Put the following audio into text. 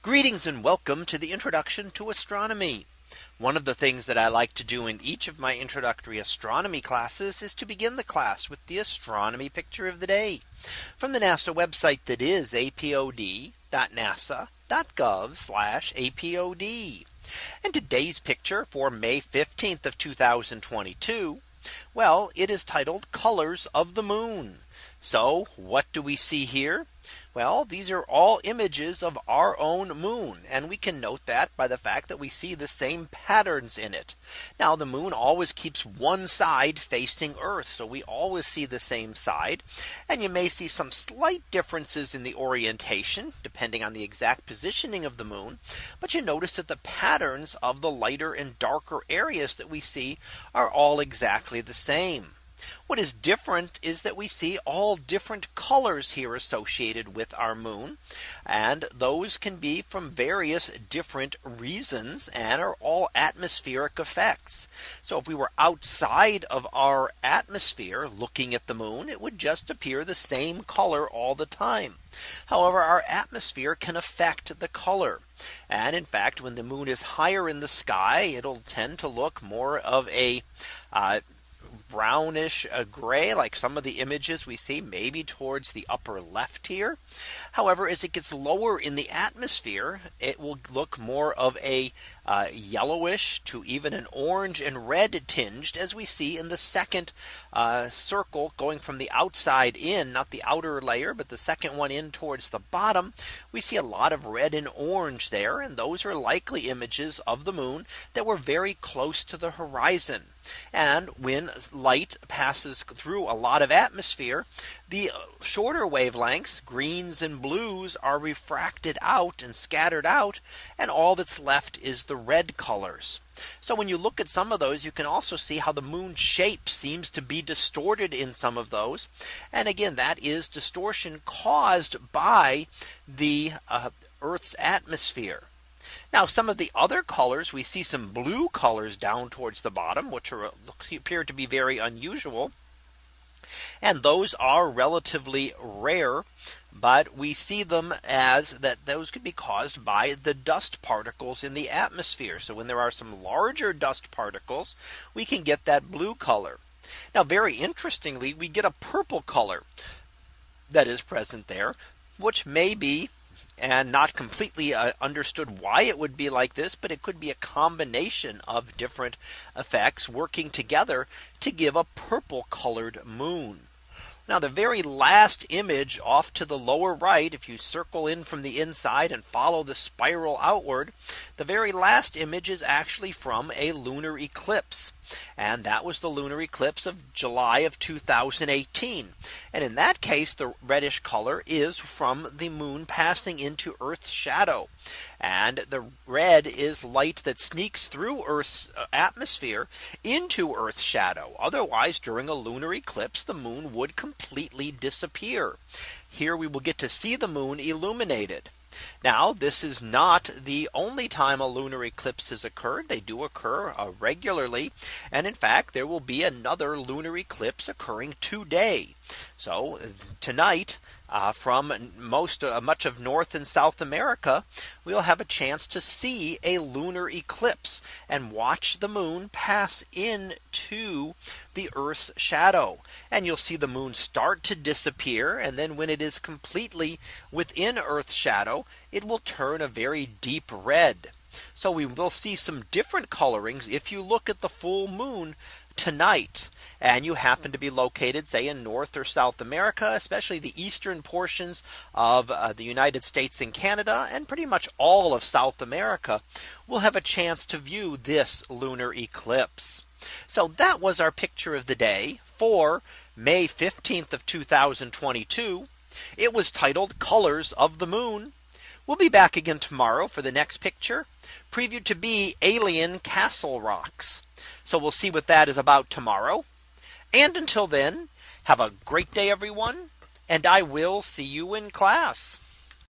Greetings and welcome to the introduction to astronomy. One of the things that I like to do in each of my introductory astronomy classes is to begin the class with the astronomy picture of the day from the NASA website that is apod.nasa.gov apod. And today's picture for May 15th of 2022. Well, it is titled colors of the moon. So what do we see here? Well, these are all images of our own moon. And we can note that by the fact that we see the same patterns in it. Now the moon always keeps one side facing Earth. So we always see the same side. And you may see some slight differences in the orientation depending on the exact positioning of the moon. But you notice that the patterns of the lighter and darker areas that we see are all exactly the same. What is different is that we see all different colors here associated with our moon. And those can be from various different reasons and are all atmospheric effects. So if we were outside of our atmosphere looking at the moon, it would just appear the same color all the time. However, our atmosphere can affect the color. And in fact, when the moon is higher in the sky, it'll tend to look more of a uh, brownish uh, gray like some of the images we see maybe towards the upper left here. However, as it gets lower in the atmosphere, it will look more of a uh, yellowish to even an orange and red tinged as we see in the second uh, circle going from the outside in not the outer layer but the second one in towards the bottom we see a lot of red and orange there and those are likely images of the moon that were very close to the horizon. And when light passes through a lot of atmosphere, the shorter wavelengths, greens and blues are refracted out and scattered out. And all that's left is the red colors. So when you look at some of those, you can also see how the moon shape seems to be distorted in some of those. And again, that is distortion caused by the uh, Earth's atmosphere. Now some of the other colors we see some blue colors down towards the bottom which are appear to be very unusual. And those are relatively rare. But we see them as that those could be caused by the dust particles in the atmosphere. So when there are some larger dust particles, we can get that blue color. Now very interestingly, we get a purple color that is present there, which may be and not completely uh, understood why it would be like this, but it could be a combination of different effects working together to give a purple colored moon. Now the very last image off to the lower right, if you circle in from the inside and follow the spiral outward, the very last image is actually from a lunar eclipse. And that was the lunar eclipse of July of 2018. And in that case, the reddish color is from the moon passing into Earth's shadow. And the red is light that sneaks through Earth's uh, atmosphere into Earth's shadow. Otherwise, during a lunar eclipse, the moon would completely disappear. Here we will get to see the moon illuminated. Now this is not the only time a lunar eclipse has occurred. They do occur uh, regularly. And in fact, there will be another lunar eclipse occurring today. So tonight, uh, from most uh, much of North and South America, we'll have a chance to see a lunar eclipse and watch the moon pass into the Earth's shadow. And you'll see the moon start to disappear. And then when it is completely within Earth's shadow, it will turn a very deep red. So we will see some different colorings if you look at the full moon tonight and you happen to be located say in North or South America, especially the eastern portions of uh, the United States and Canada and pretty much all of South America will have a chance to view this lunar eclipse. So that was our picture of the day for May 15th of 2022. It was titled colors of the moon. We'll be back again tomorrow for the next picture previewed to be alien castle rocks. So we'll see what that is about tomorrow. And until then, have a great day, everyone. And I will see you in class.